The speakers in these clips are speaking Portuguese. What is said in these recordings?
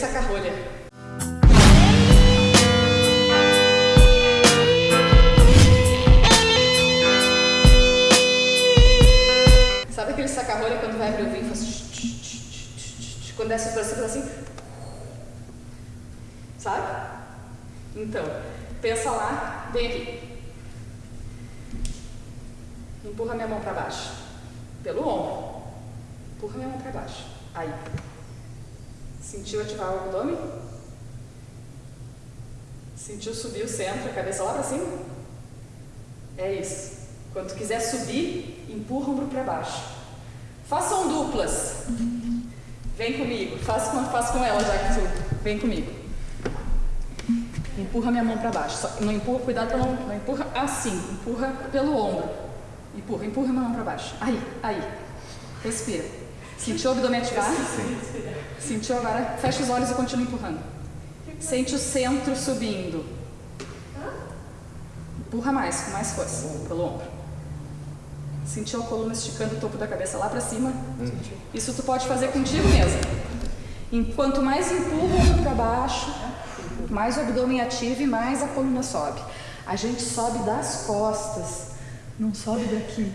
saca-rolha. Sabe aquele saca-rolha quando vai abrir o vinho faz... Quando desce pra cima, faz assim... Sabe? Então, pensa lá, vem aqui. Empurra minha mão para baixo. Pelo ombro. Empurra minha mão para baixo. Aí. Sentiu ativar o abdômen? Sentiu subir o centro, a cabeça lá para cima? É isso. Quando quiser subir, empurra o ombro para baixo. Façam duplas. Vem comigo. Faça faço com ela já que tu. Vem comigo. Empurra minha mão para baixo. Só, não empurra, cuidado para não, não empurra assim. Empurra pelo ombro. Empurra, empurra minha mão para baixo. Aí, aí. Respira. Sentiu o abdômen ativar? Sentiu agora? Fecha os olhos e continua empurrando. Sente o centro subindo. Empurra mais, com mais força, pelo ombro. Sentiu a coluna esticando o topo da cabeça lá para cima? Isso tu pode fazer contigo mesmo. Enquanto mais empurra para baixo, mais o abdômen ativa e mais a coluna sobe. A gente sobe das costas, não sobe daqui,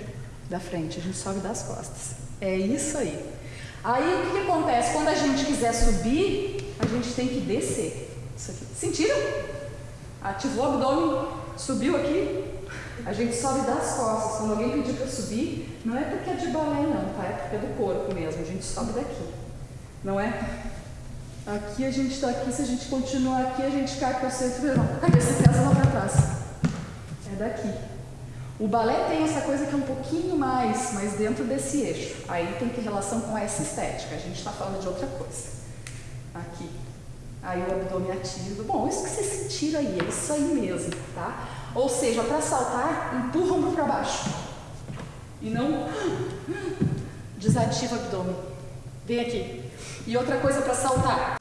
da frente, a gente sobe das costas. É isso aí. Aí o que, que acontece? Quando a gente quiser subir, a gente tem que descer. Isso aqui. Sentiram? Ativou o abdômen, subiu aqui, a gente sobe das costas. Quando alguém pedir para subir, não é porque é de balé não, tá? É porque é do corpo mesmo, a gente sobe daqui. Não é? Aqui a gente está aqui, se a gente continuar aqui, a gente cai para o centro e a cabeça pesa lá para trás. É daqui. O balé tem essa coisa que é um pouquinho mais, mas dentro desse eixo. Aí tem que relação com essa estética, a gente está falando de outra coisa. Aqui. Aí o abdômen ativo. Bom, isso que vocês sentiram aí, é isso aí mesmo, tá? Ou seja, para saltar, empurra o para baixo. E não desativa o abdômen. Vem aqui. E outra coisa para saltar.